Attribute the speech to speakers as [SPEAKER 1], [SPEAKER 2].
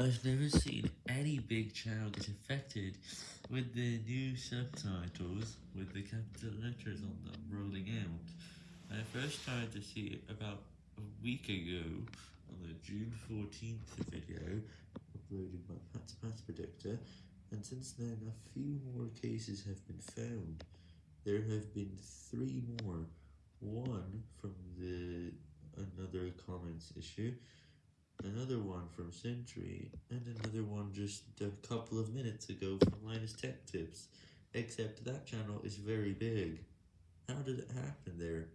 [SPEAKER 1] I've never seen any big channel get affected with the new subtitles with the capital letters on them rolling out. I first started to see it about a week ago on the June 14th video uploaded by PatsPatsPredictor, and since then a few more cases have been found. There have been three more, one from the another comments issue, another one from Sentry, and another one just a couple of minutes ago from Linus Tech Tips, except that channel is very big. How did it happen there?